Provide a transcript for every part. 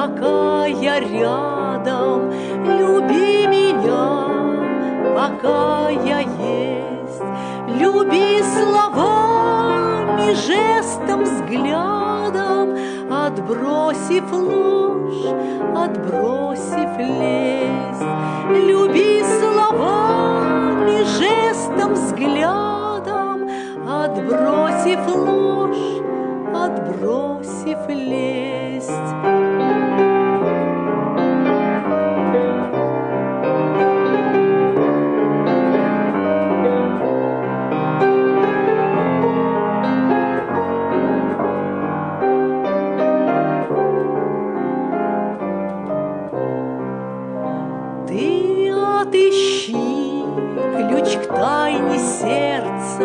пока я рядом, люби меня, пока я есть, люби словами, жестом, взглядом, отбросив ложь, отбросив лесть, люби словами, жестом, взглядом, отбросив ложь, отбросив лесть. Ты отыщи ключ к тайне сердца,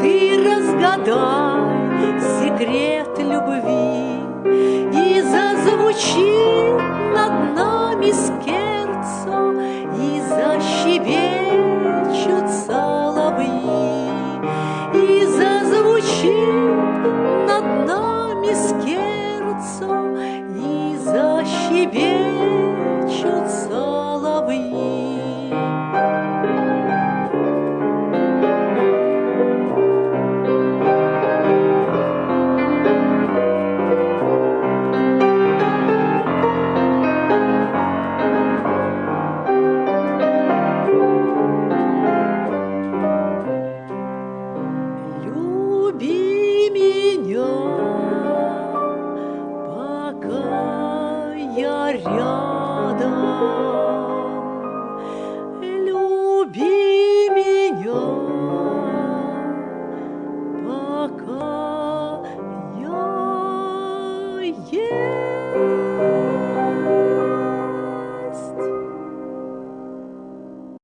Ты разгадай секрет любви И зазвучит над нами скерцо И защебечут соловьи И зазвучит над нами скерцо И защебечут рядом.